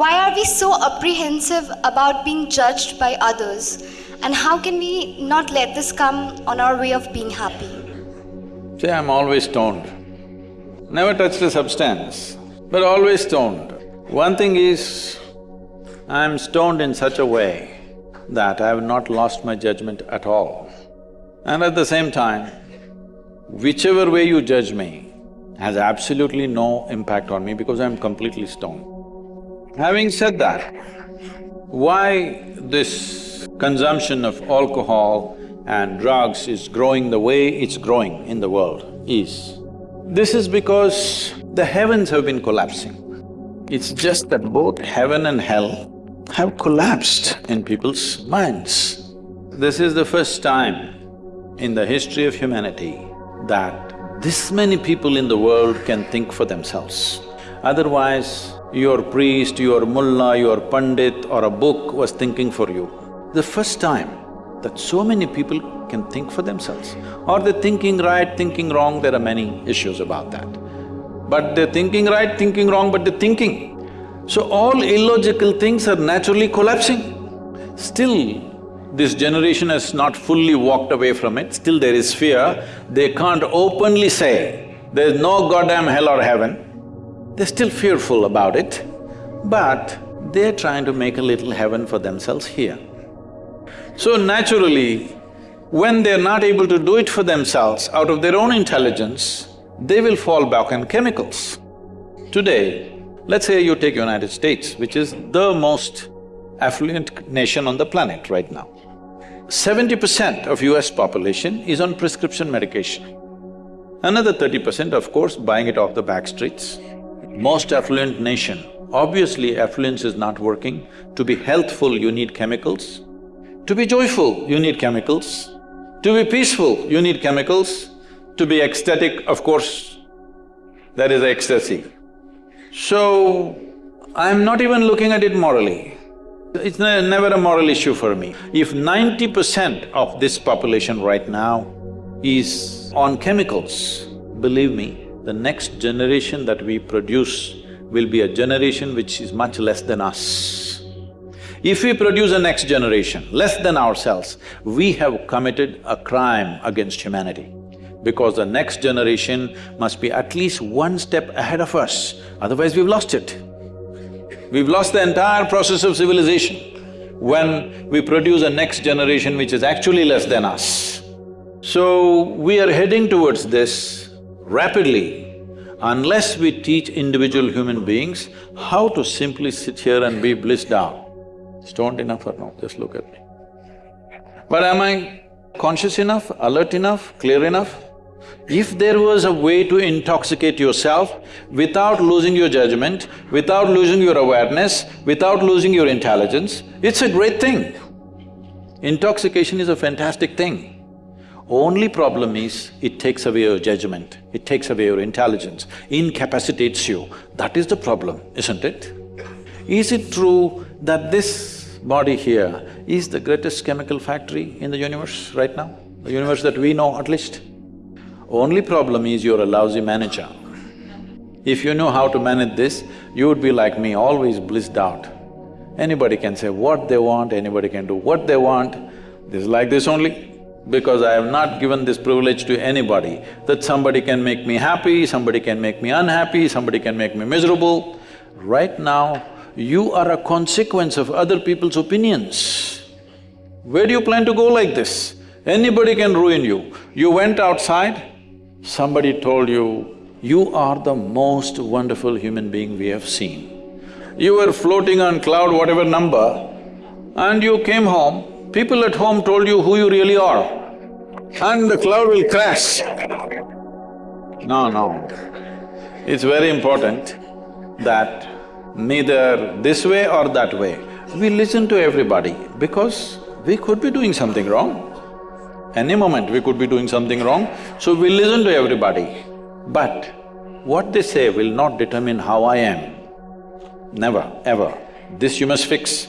why are we so apprehensive about being judged by others? And how can we not let this come on our way of being happy? See, I'm always stoned. Never touched a substance, but always stoned. One thing is, I'm stoned in such a way that I have not lost my judgment at all. And at the same time, whichever way you judge me has absolutely no impact on me because I'm completely stoned. Having said that, why this consumption of alcohol and drugs is growing the way it's growing in the world is, this is because the heavens have been collapsing. It's just that both heaven and hell have collapsed in people's minds. This is the first time in the history of humanity that this many people in the world can think for themselves. Otherwise, your priest, your mullah, your pandit or a book was thinking for you. The first time that so many people can think for themselves. Or they're thinking right, thinking wrong, there are many issues about that. But they're thinking right, thinking wrong, but they're thinking. So all illogical things are naturally collapsing. Still, this generation has not fully walked away from it, still there is fear. They can't openly say, there's no goddamn hell or heaven. They're still fearful about it, but they're trying to make a little heaven for themselves here. So naturally, when they're not able to do it for themselves out of their own intelligence, they will fall back on chemicals. Today, let's say you take United States, which is the most affluent nation on the planet right now. Seventy percent of US population is on prescription medication. Another thirty percent, of course, buying it off the back streets. Most affluent nation, obviously affluence is not working. To be healthful, you need chemicals. To be joyful, you need chemicals. To be peaceful, you need chemicals. To be ecstatic, of course, that is ecstasy. So, I'm not even looking at it morally. It's ne never a moral issue for me. If ninety percent of this population right now is on chemicals, believe me, the next generation that we produce will be a generation which is much less than us. If we produce a next generation less than ourselves, we have committed a crime against humanity because the next generation must be at least one step ahead of us, otherwise we've lost it. We've lost the entire process of civilization when we produce a next generation which is actually less than us. So, we are heading towards this rapidly unless we teach individual human beings how to simply sit here and be blissed out. Stoned enough or not, just look at me. But am I conscious enough, alert enough, clear enough? If there was a way to intoxicate yourself without losing your judgment, without losing your awareness, without losing your intelligence, it's a great thing. Intoxication is a fantastic thing. Only problem is, it takes away your judgment, it takes away your intelligence, incapacitates you. That is the problem, isn't it? Is it true that this body here is the greatest chemical factory in the universe right now? The universe that we know at least? Only problem is you're a lousy manager. If you know how to manage this, you would be like me, always blissed out. Anybody can say what they want, anybody can do what they want, this is like this only. Because I have not given this privilege to anybody, that somebody can make me happy, somebody can make me unhappy, somebody can make me miserable. Right now, you are a consequence of other people's opinions. Where do you plan to go like this? Anybody can ruin you. You went outside, somebody told you, you are the most wonderful human being we have seen. You were floating on cloud whatever number and you came home, people at home told you who you really are and the cloud will crash. No, no. It's very important that neither this way or that way, we listen to everybody because we could be doing something wrong. Any moment we could be doing something wrong, so we listen to everybody. But what they say will not determine how I am. Never, ever. This you must fix.